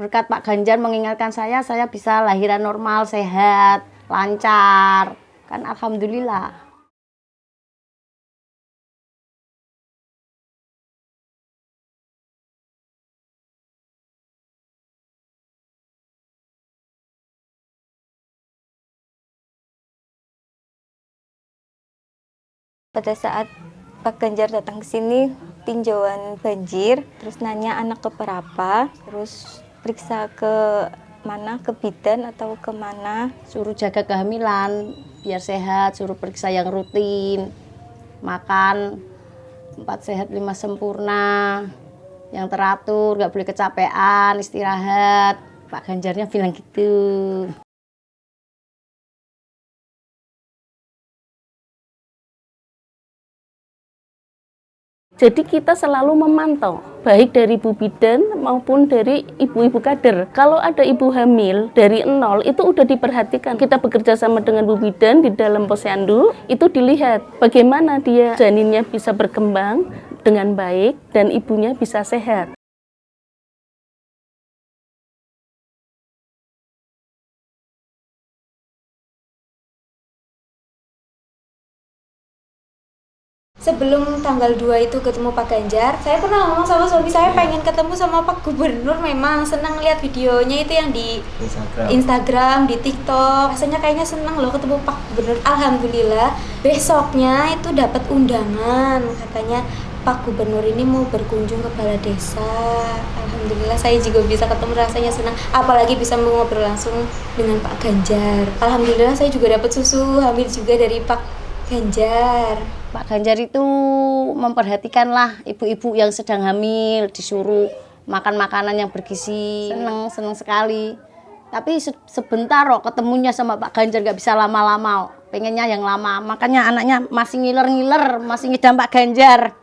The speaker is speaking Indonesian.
Berkat Pak Ganjar mengingatkan saya, saya bisa lahiran normal, sehat, lancar. Kan Alhamdulillah. Pada saat Pak Ganjar datang ke sini, tinjauan banjir, terus nanya anak keberapa, terus periksa ke mana, ke bidan atau ke mana. Suruh jaga kehamilan, biar sehat, suruh periksa yang rutin, makan, empat sehat lima sempurna, yang teratur, nggak boleh kecapean, istirahat. Pak Ganjarnya bilang gitu. Jadi kita selalu memantau, baik dari ibu bidan maupun dari ibu-ibu kader. Kalau ada ibu hamil dari nol itu udah diperhatikan. Kita bekerja sama dengan ibu bidan di dalam posyandu, itu dilihat bagaimana dia janinnya bisa berkembang dengan baik dan ibunya bisa sehat. Sebelum tanggal 2 itu ketemu Pak Ganjar, saya pernah ngomong sama suami saya pengen ketemu sama Pak Gubernur memang senang lihat videonya itu yang di Instagram. Instagram, di TikTok. Rasanya kayaknya senang loh ketemu Pak Gubernur. Alhamdulillah, besoknya itu dapat undangan katanya Pak Gubernur ini mau berkunjung ke balai desa. Alhamdulillah saya juga bisa ketemu rasanya senang. Apalagi bisa ngobrol langsung dengan Pak Ganjar. Alhamdulillah saya juga dapat susu hamil juga dari Pak Ganjar. Pak Ganjar itu memperhatikanlah ibu-ibu yang sedang hamil, disuruh makan makanan yang bergizi. Seneng, seneng sekali. Tapi se sebentar kok ketemunya sama Pak Ganjar nggak bisa lama-lama. Pengennya yang lama. Makanya anaknya masih ngiler-ngiler, masih ngidam Pak Ganjar.